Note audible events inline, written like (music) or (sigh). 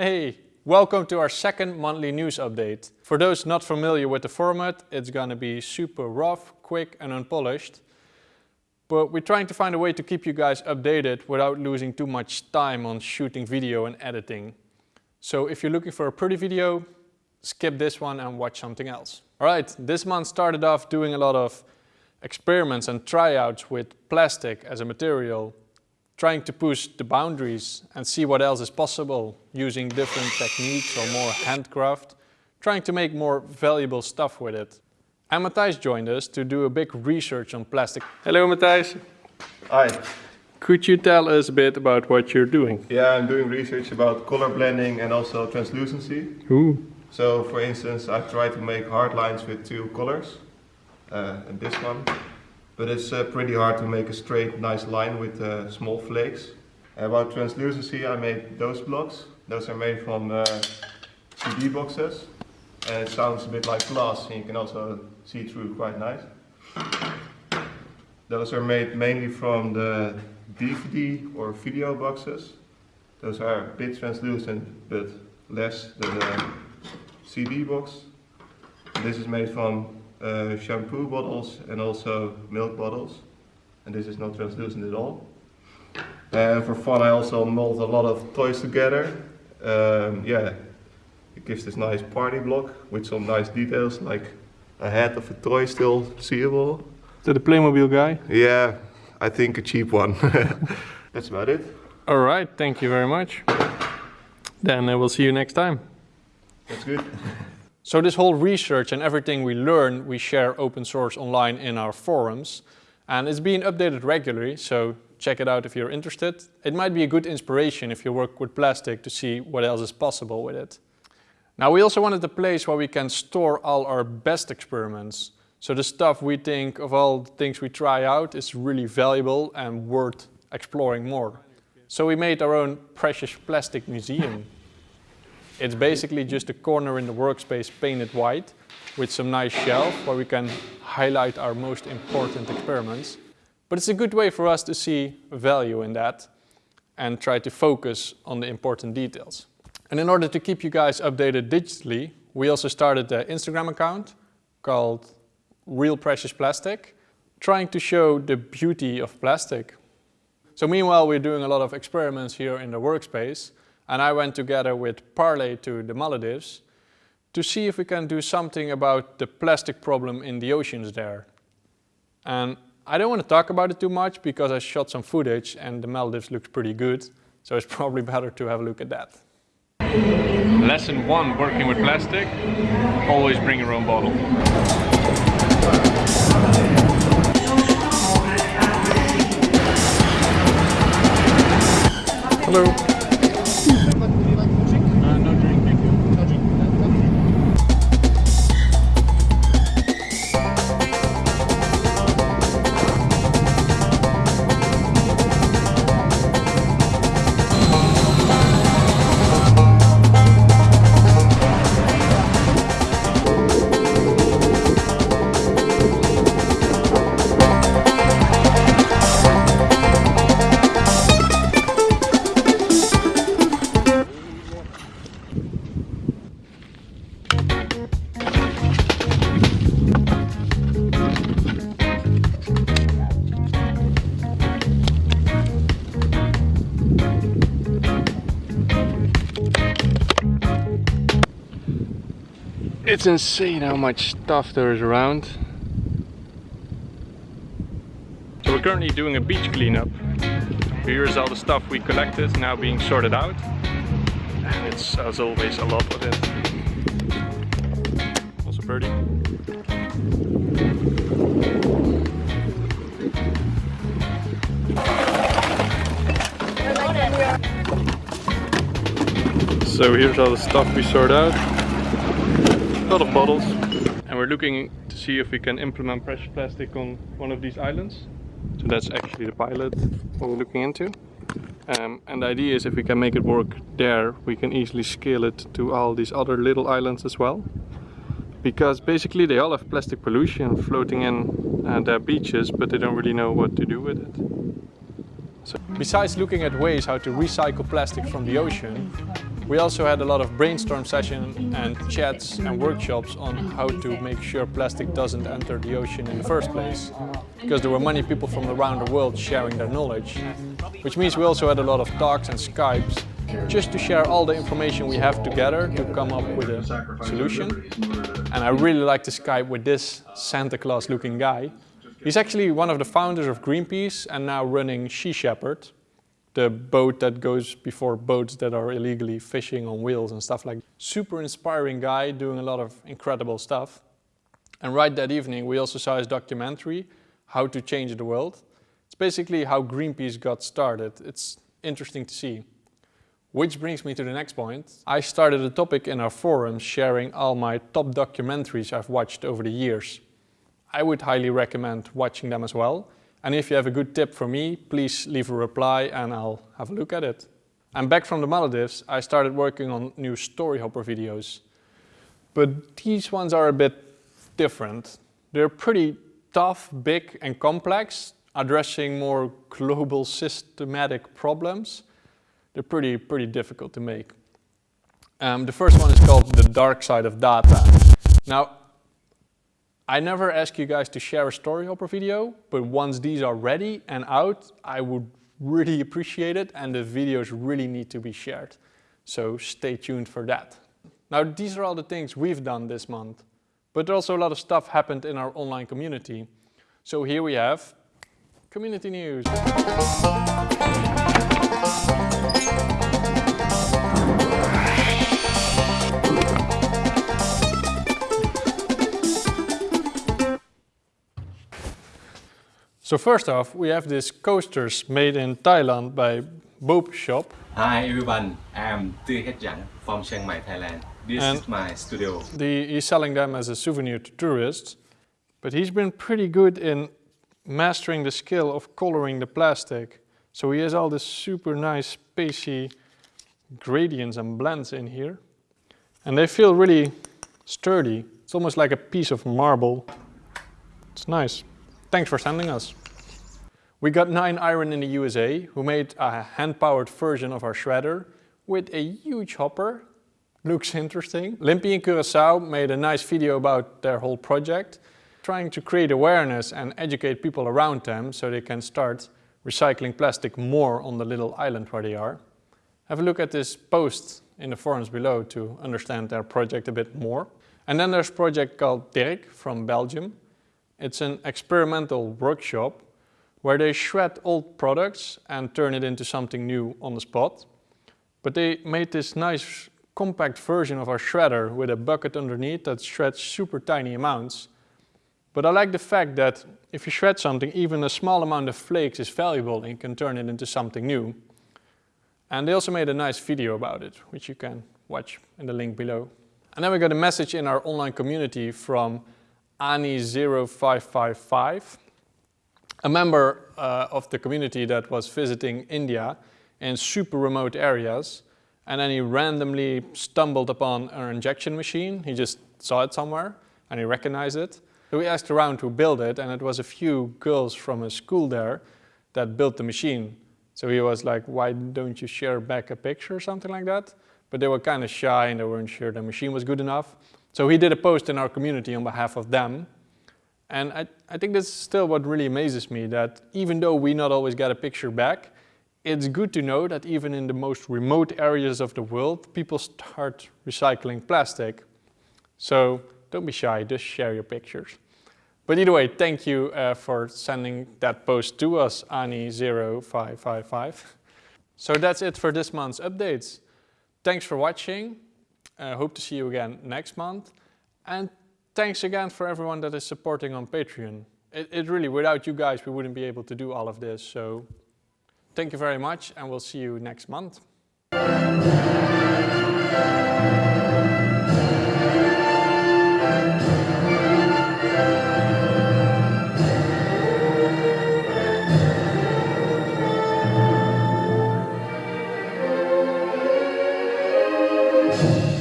Hey, welcome to our second monthly news update. For those not familiar with the format, it's gonna be super rough, quick and unpolished. But we're trying to find a way to keep you guys updated without losing too much time on shooting video and editing. So if you're looking for a pretty video, skip this one and watch something else. Alright, this month started off doing a lot of experiments and tryouts with plastic as a material trying to push the boundaries and see what else is possible using different techniques or more handcraft, trying to make more valuable stuff with it. And Matthijs joined us to do a big research on plastic. Hello Matthijs. Hi. Could you tell us a bit about what you're doing? Yeah, I'm doing research about color blending and also translucency. Ooh. So for instance, I try to make hard lines with two colors. Uh, and this one but it's uh, pretty hard to make a straight nice line with uh, small flakes. About translucency I made those blocks. Those are made from uh, CD boxes and it sounds a bit like glass and you can also see through quite nice. Those are made mainly from the DVD or video boxes. Those are a bit translucent but less than the CD box. This is made from uh, shampoo bottles and also milk bottles. And this is not translucent at all. And for fun I also mold a lot of toys together. Um, yeah, it gives this nice party block with some nice details like a head of a toy still seeable. Is that a Playmobil guy? Yeah, I think a cheap one. (laughs) That's about it. Alright, thank you very much. Then I will see you next time. That's good. (laughs) So this whole research and everything we learn, we share open source online in our forums. And it's being updated regularly, so check it out if you're interested. It might be a good inspiration if you work with plastic to see what else is possible with it. Now we also wanted a place where we can store all our best experiments. So the stuff we think of all the things we try out is really valuable and worth exploring more. So we made our own precious plastic museum. It's basically just a corner in the workspace painted white with some nice shelf where we can highlight our most important experiments. But it's a good way for us to see value in that and try to focus on the important details. And in order to keep you guys updated digitally, we also started an Instagram account called Real Precious Plastic, trying to show the beauty of plastic. So meanwhile, we're doing a lot of experiments here in the workspace and I went together with Parley to the Maldives to see if we can do something about the plastic problem in the oceans there. And I don't want to talk about it too much because I shot some footage and the Maldives looks pretty good, so it's (laughs) probably better to have a look at that. Lesson one, working with plastic, always bring your own bottle. Hello. It's insane how much stuff there is around. So we're currently doing a beach cleanup. Here's all the stuff we collected now being sorted out. And it's as always a lot of it. Also birdie. So here's all the stuff we sort out a lot of bottles. And we're looking to see if we can implement precious plastic on one of these islands. So that's actually the pilot we're looking into. Um, and the idea is if we can make it work there we can easily scale it to all these other little islands as well. Because basically they all have plastic pollution floating in uh, their beaches but they don't really know what to do with it. So, besides looking at ways how to recycle plastic from the ocean We also had a lot of brainstorm sessions and chats and workshops on how to make sure plastic doesn't enter the ocean in the first place. Because there were many people from around the world sharing their knowledge. Which means we also had a lot of talks and Skypes just to share all the information we have together to come up with a solution. And I really like to Skype with this Santa Claus looking guy. He's actually one of the founders of Greenpeace and now running Sea Shepherd, the boat that goes before boats that are illegally fishing on wheels and stuff like that. Super inspiring guy doing a lot of incredible stuff. And right that evening we also saw his documentary, How to Change the World. It's basically how Greenpeace got started. It's interesting to see. Which brings me to the next point. I started a topic in our forums sharing all my top documentaries I've watched over the years. I would highly recommend watching them as well. And if you have a good tip for me, please leave a reply and I'll have a look at it. I'm back from the Maldives. I started working on new Storyhopper videos. But these ones are a bit different. They're pretty tough, big and complex, addressing more global systematic problems they're pretty, pretty difficult to make. Um, the first one is called The Dark Side of Data. Now, I never ask you guys to share a Storyhopper video, but once these are ready and out, I would really appreciate it and the videos really need to be shared. So stay tuned for that. Now, these are all the things we've done this month, but also a lot of stuff happened in our online community. So here we have community news. So first off, we have these coasters made in Thailand by Boop Shop. Hi everyone, I'm Tư Het Giang from Chiang Mai, Thailand. This And- is my studio. The, he's selling them as a souvenir to tourists, but he's been pretty good in mastering the skill of coloring the plastic. So he has all this super nice spacey gradients and blends in here. And they feel really sturdy. It's almost like a piece of marble. It's nice. Thanks for sending us. We got 9 Iron in the USA, who made a hand-powered version of our shredder with a huge hopper. Looks interesting. Limpy in Curacao made a nice video about their whole project, trying to create awareness and educate people around them so they can start recycling plastic more on the little island where they are. Have a look at this post in the forums below to understand their project a bit more. And then there's a project called Dirk from Belgium. It's an experimental workshop where they shred old products and turn it into something new on the spot. But they made this nice compact version of our shredder with a bucket underneath that shreds super tiny amounts. But I like the fact that if you shred something, even a small amount of flakes is valuable and you can turn it into something new. And they also made a nice video about it, which you can watch in the link below. And then we got a message in our online community from Ani0555, a member uh, of the community that was visiting India in super remote areas. And then he randomly stumbled upon an injection machine. He just saw it somewhere and he recognized it. So we asked around who built it and it was a few girls from a school there that built the machine. So he was like, why don't you share back a picture or something like that? But they were kind of shy and they weren't sure the machine was good enough. So he did a post in our community on behalf of them. And I, I think that's still what really amazes me, that even though we not always get a picture back, it's good to know that even in the most remote areas of the world, people start recycling plastic. So don't be shy, just share your pictures. But either way, thank you uh, for sending that post to us, Ani0555. So that's it for this month's updates. Thanks for watching. I hope to see you again next month. And thanks again for everyone that is supporting on Patreon. It, it really, without you guys, we wouldn't be able to do all of this. So thank you very much and we'll see you next month. you